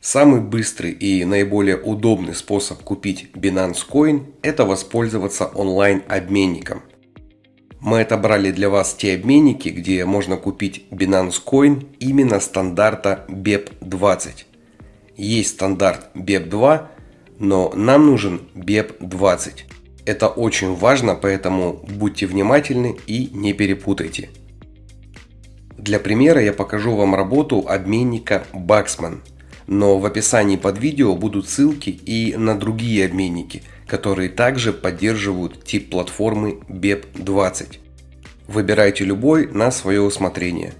Самый быстрый и наиболее удобный способ купить Binance Coin – это воспользоваться онлайн-обменником. Мы отобрали для вас те обменники, где можно купить Binance Coin именно стандарта BEP20. Есть стандарт BEP2, но нам нужен BEP20. Это очень важно, поэтому будьте внимательны и не перепутайте. Для примера я покажу вам работу обменника Baxman – но в описании под видео будут ссылки и на другие обменники, которые также поддерживают тип платформы BEP20. Выбирайте любой на свое усмотрение.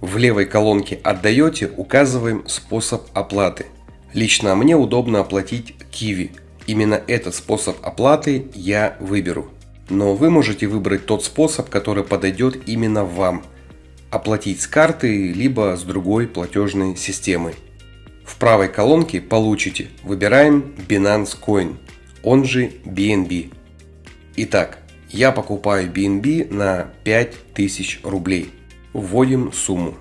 В левой колонке «Отдаете» указываем способ оплаты. Лично мне удобно оплатить Kiwi. Именно этот способ оплаты я выберу. Но вы можете выбрать тот способ, который подойдет именно вам. Оплатить с карты, либо с другой платежной системой. В правой колонке получите. Выбираем Binance Coin, он же BNB. Итак, я покупаю BNB на 5000 рублей. Вводим сумму.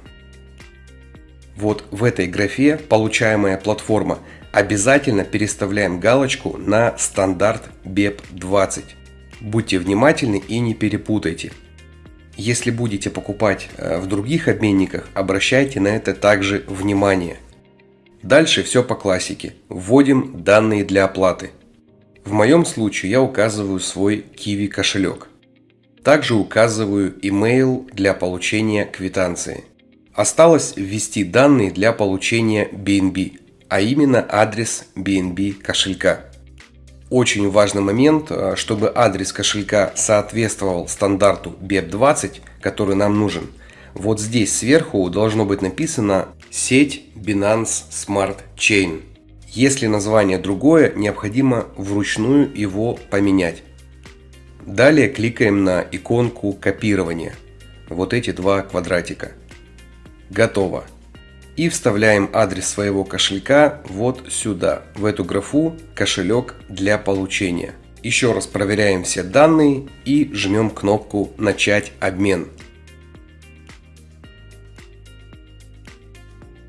Вот в этой графе получаемая платформа обязательно переставляем галочку на стандарт BEP20. Будьте внимательны и не перепутайте. Если будете покупать э, в других обменниках, обращайте на это также внимание. Дальше все по классике. Вводим данные для оплаты. В моем случае я указываю свой Kiwi кошелек. Также указываю email для получения квитанции. Осталось ввести данные для получения BNB, а именно адрес BNB кошелька. Очень важный момент, э, чтобы адрес кошелька соответствовал стандарту BEP20, который нам нужен. Вот здесь сверху должно быть написано Сеть Binance Smart Chain. Если название другое, необходимо вручную его поменять. Далее кликаем на иконку копирования. Вот эти два квадратика. Готово. И вставляем адрес своего кошелька вот сюда, в эту графу «Кошелек для получения». Еще раз проверяем все данные и жмем кнопку «Начать обмен».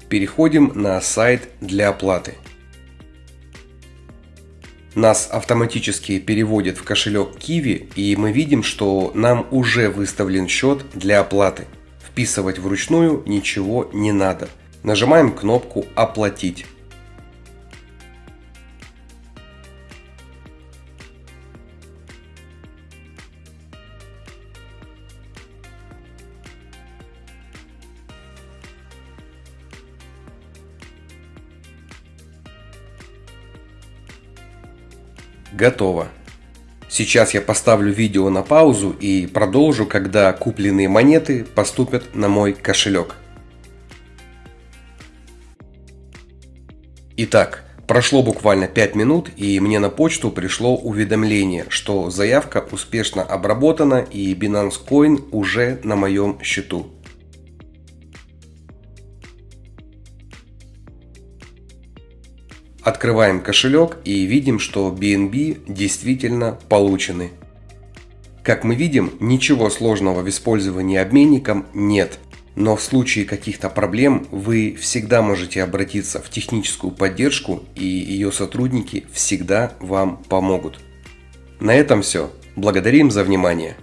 Переходим на сайт для оплаты. Нас автоматически переводит в кошелек Kiwi и мы видим, что нам уже выставлен счет для оплаты. Вписывать вручную ничего не надо. Нажимаем кнопку «Оплатить». Готово. Сейчас я поставлю видео на паузу и продолжу, когда купленные монеты поступят на мой кошелек. Итак, прошло буквально 5 минут и мне на почту пришло уведомление, что заявка успешно обработана и Binance Coin уже на моем счету. Открываем кошелек и видим, что BNB действительно получены. Как мы видим, ничего сложного в использовании обменником нет. Но в случае каких-то проблем вы всегда можете обратиться в техническую поддержку и ее сотрудники всегда вам помогут. На этом все. Благодарим за внимание.